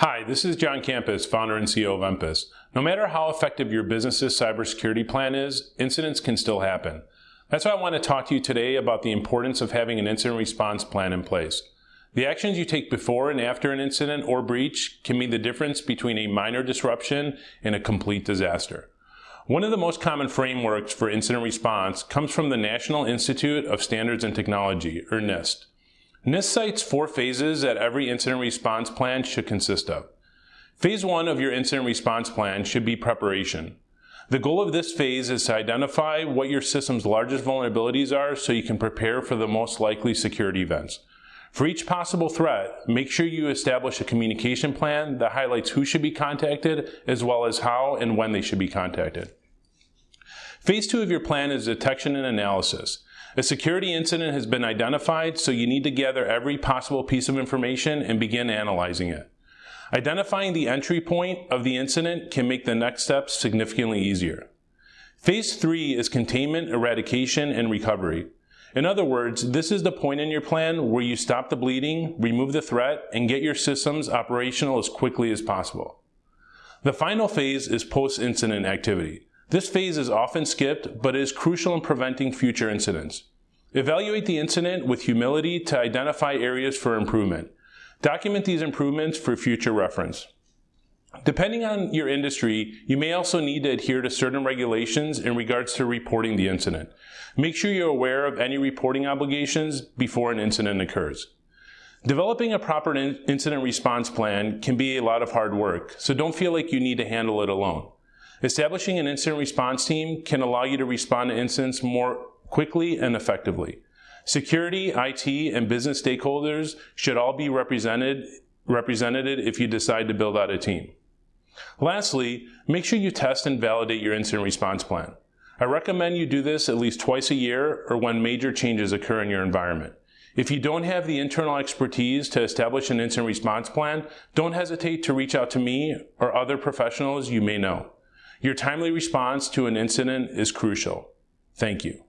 Hi, this is John Campus, founder and CEO of Empus. No matter how effective your business's cybersecurity plan is, incidents can still happen. That's why I want to talk to you today about the importance of having an incident response plan in place. The actions you take before and after an incident or breach can mean the difference between a minor disruption and a complete disaster. One of the most common frameworks for incident response comes from the National Institute of Standards and Technology, or NIST. NIST cites four phases that every incident response plan should consist of. Phase one of your incident response plan should be preparation. The goal of this phase is to identify what your system's largest vulnerabilities are so you can prepare for the most likely security events. For each possible threat, make sure you establish a communication plan that highlights who should be contacted as well as how and when they should be contacted. Phase two of your plan is detection and analysis. A security incident has been identified, so you need to gather every possible piece of information and begin analyzing it. Identifying the entry point of the incident can make the next steps significantly easier. Phase three is containment, eradication, and recovery. In other words, this is the point in your plan where you stop the bleeding, remove the threat, and get your systems operational as quickly as possible. The final phase is post-incident activity. This phase is often skipped, but is crucial in preventing future incidents. Evaluate the incident with humility to identify areas for improvement. Document these improvements for future reference. Depending on your industry, you may also need to adhere to certain regulations in regards to reporting the incident. Make sure you're aware of any reporting obligations before an incident occurs. Developing a proper incident response plan can be a lot of hard work, so don't feel like you need to handle it alone. Establishing an incident response team can allow you to respond to incidents more quickly and effectively. Security, IT, and business stakeholders should all be represented, represented if you decide to build out a team. Lastly, make sure you test and validate your incident response plan. I recommend you do this at least twice a year or when major changes occur in your environment. If you don't have the internal expertise to establish an incident response plan, don't hesitate to reach out to me or other professionals you may know. Your timely response to an incident is crucial. Thank you.